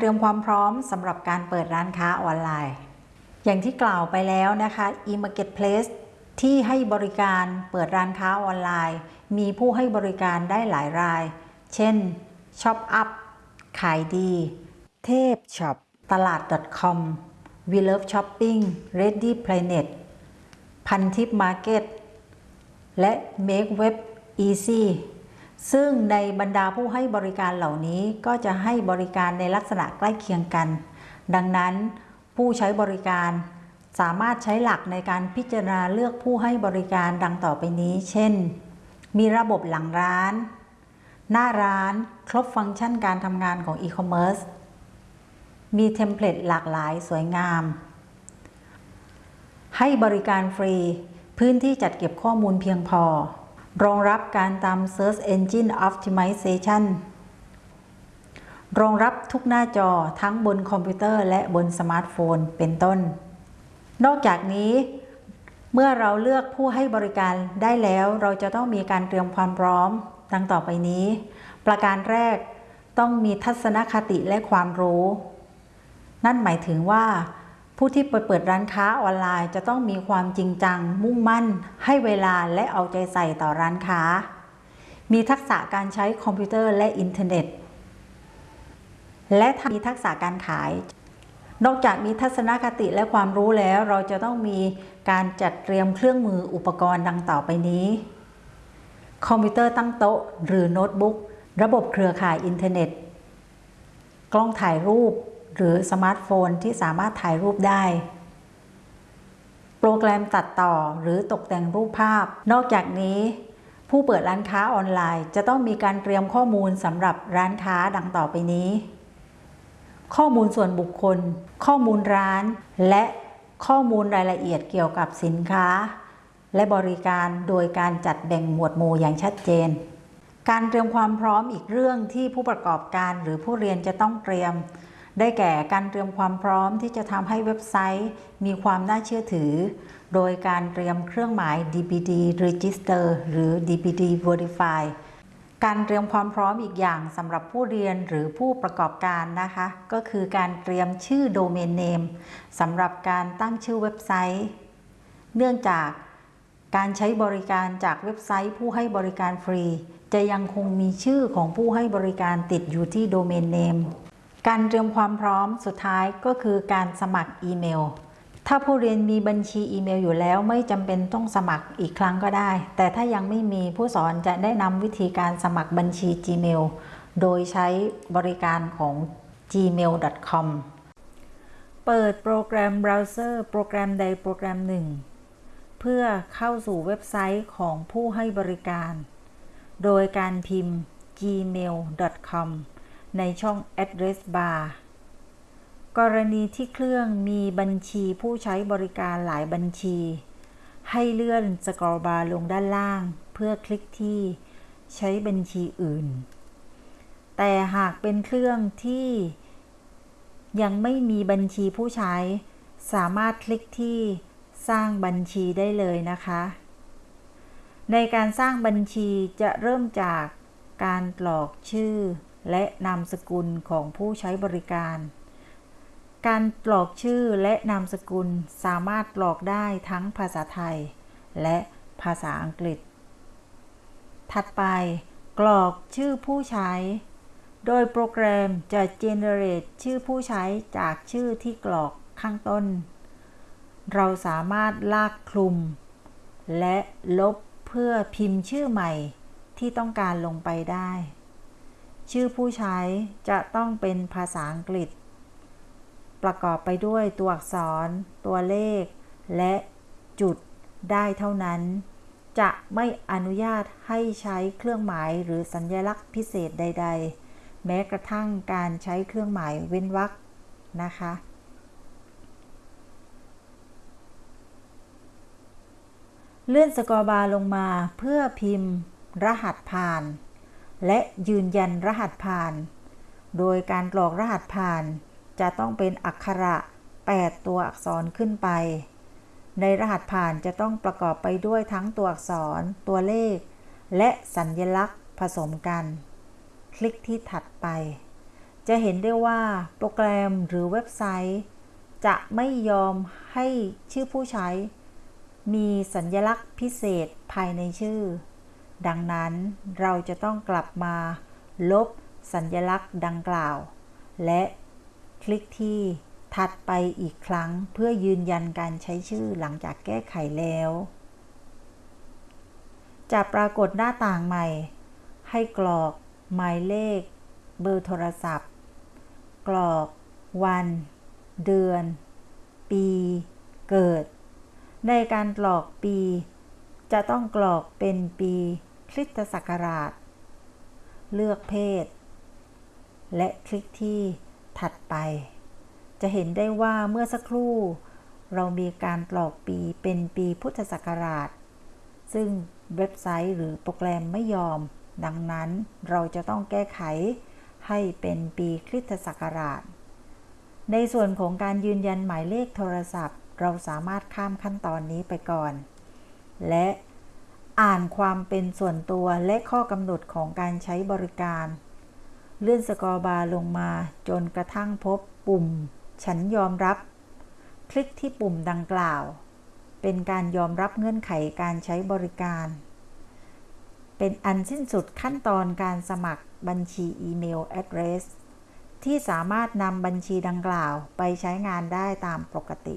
เตรียมความพร้อมสำหรับการเปิดร้านค้าออนไลน์ อย่างที่กล่าวไปแล้วนะคะ e-marketplace ที่ให้บริการเปิดร้านค้าออนไลน์ มีผู้ให้บริการได้หลายราย เช่น ShopUp ขายดี เทพช็อปตลาด .com We Love Shopping Ready Planet พันทิปมาร์เก็ตและ Make Web Easy ซึ่งในบรรดาผู้ให้บริการเหล่านี้ก็จะให้บริการในลักษณะใกล้เคียงกัน ดังนั้นผู้ใช้บริการสามารถใช้หลักในการพิจารณาเลือกผู้ให้บริการดังต่อไปนี้ เช่น มีระบบหลังร้าน หน้าร้าน ครบฟังก์ชันการทำงานของอีคอมเมิร์ซ มีเทมเพลตหลากหลายสวยงาม ให้บริการฟรี พื้นที่จัดเก็บข้อมูลเพียงพอ รองรับการทำ Search Engine Optimization รองรับทุกหน้าจอทั้งบนคอมพิวเตอร์และบนสมาร์ทโฟนเป็นต้น นอกจากนี้เมื่อเราเลือกผู้ให้บริการได้แล้วเราจะต้องมีการเตรียมความพร้อม ดังต่อไปนี้ ประการแรกต้องมีทัศนคติและความรู้ นั่นหมายถึงว่า ผู้ที่เปิดเปิดร้านค้าออนไลน์ จะต้องมีความจริงจัง มุ่งมั่น ให้เวลาและเอาใจใส่ต่อร้านค้า มีทักษะการใช้คอมพิวเตอร์และอินเทอร์เน็ต และมีทักษะการขาย นอกจากมีทัศนคติและความรู้แล้ว เราจะต้องมีการจัดเตรียมเครื่องมืออุปกรณ์ดังต่อไปนี้ คอมพิวเตอร์ตั้งโต๊ะ หรือโน้ตบุ๊ก ระบบเครือข่ายอินเทอร์เน็ต กล้องถ่ายรูป หรือสมาร์ทโฟนที่สามารถถ่ายรูปได้ โปรแกรมตัดต่อหรือตกแต่งรูปภาพ นอกจากนี้ ผู้เปิดร้านค้าออนไลน์ จะต้องมีการเตรียมข้อมูลสำหรับร้านค้าดังต่อไปนี้ ข้อมูลส่วนบุคคล ข้อมูลร้าน และข้อมูลรายละเอียดเกี่ยวกับสินค้า และบริการโดยการจัดแบ่งหมวดหมู่อย่างชัดเจน การเตรียมความพร้อมอีกเรื่องที่ผู้ประกอบการหรือผู้เรียนจะต้องเตรียม ได้แก่การเตรียมความพร้อมที่จะทำให้เว็บไซต์ มีความน่าเชื่อถือ โดยการเตรียมเครื่องหมาย DPD Register หรือ DPD Verify การเตรียมความพร้อมอีกอย่างสำหรับผู้เรียนหรือผู้ประกอบการนะคะ ก็คือการเตรียมชื่อโดเมนเนมสำหรับการตั้งชื่อเว็บไซต์ เนื่องจากการใช้บริการจากเว็บไซต์ผู้ให้บริการฟรี จะยังคงมีชื่อของผู้ให้บริการติดอยู่ที่โดเมนเนม การเตรียมความพร้อมสุดท้ายก็คือการสมัครอีเมล ถ้าผู้เรียนมีบัญชีอีเมลอยู่แล้วไม่จำเป็นต้องสมัครอีกครั้งก็ได้ แต่ถ้ายังไม่มีผู้สอนจะได้นำวิธีการสมัครบัญชี Gmail โดยใช้บริการของ gmail.com เปิดโปรแกรมเบราว์เซอร์โปรแกรมใดโปรแกรมหนึ่ง เพื่อเข้าสู่เว็บไซต์ของผู้ให้บริการ โดยการพิมพ์ gmail.com ในช่อง address bar กรณีที่เครื่องมีบัญชีผู้ใช้บริการหลายบัญชี ให้เลื่อน scroll bar ลงด้านล่าง เพื่อคลิกที่ใช้บัญชีอื่น แต่หากเป็นเครื่องที่ยังไม่มีบัญชีผู้ใช้ สามารถคลิกที่สร้างบัญชีได้เลยนะคะ ในการสร้างบัญชีจะเริ่มจากการกรอกชื่อ และนามสกุลของผู้ใช้บริการ การกรอกชื่อและนามสกุลสามารถกรอกได้ทั้งภาษาไทย และภาษาอังกฤษ ถัดไป กรอกชื่อผู้ใช้ โดยโปรแกรมจะ generate ชื่อผู้ใช้จากชื่อที่กรอกข้างต้น เราสามารถลากคลุม และลบเพื่อพิมพ์ชื่อใหม่ที่ต้องการลงไปได้ ชื่อผู้ใช้จะต้องเป็นภาษาอังกฤษ ประกอบไปด้วยตัวอักษร ตัวเลข และจุดได้เท่านั้น จะไม่อนุญาตให้ใช้เครื่องหมายหรือสัญลักษณ์พิเศษใด ๆ แม้กระทั่งการใช้เครื่องหมายเว้นวรรคนะคะเลื่อนสกอร์บาร์ลงมาเพื่อพิมพ์รหัสผ่าน และยืนยันรหัสผ่าน โดยการกรอกรหัสผ่าน จะต้องเป็นอักขระ 8 ตัวอักษรขึ้นไป ในรหัสผ่านจะต้องประกอบไปด้วยทั้งตัวอักษร ตัวเลข และสัญญลักษณ์ผสมกัน คลิกที่ถัดไป จะเห็นได้ว่าโปรแกรมหรือเว็บไซต์ จะไม่ยอมให้ชื่อผู้ใช้ มีสัญลักษณ์พิเศษภายในชื่อ ดังนั้นเราจะต้องกลับมา ลบสัญลักษณ์ดังกล่าว และคลิกที่ถัดไปอีกครั้งเพื่อยืนยันการใช้ชื่อหลังจากแก้ไขแล้ว จะปรากฏหน้าต่างใหม่ ให้กรอกหมายเลข เบอร์โทรศัพท์ กรอก วัน เดือน ปี เกิด ในการกรอกปี จะต้องกรอกเป็นปี คริสตศักราช เลือกเพศ และคลิกที่ถัดไป จะเห็นได้ว่าเมื่อสักครู่ เรามีการกรอกปีเป็นปีพุทธศักราช ซึ่งเว็บไซต์หรือโปรแกรมไม่ยอม ดังนั้นเราจะต้องแก้ไขให้เป็นปีคริสตศักราช ในส่วนของการยืนยันหมายเลขโทรศัพท์ เราสามารถข้ามขั้นตอนนี้ไปก่อน และ อ่านความเป็นส่วนตัวและข้อกำหนดของการใช้บริการ เลื่อนสกอร์บาร์ลงมาจนกระทั่งพบปุ่ม ฉันยอมรับ คลิกที่ปุ่มดังกล่าว เป็นการยอมรับเงื่อนไขการใช้บริการ เป็นอันสิ้นสุดขั้นตอนการสมัครบัญชีอีเมล address ที่สามารถนำบัญชีดังกล่าวไปใช้งานได้ตามปกติ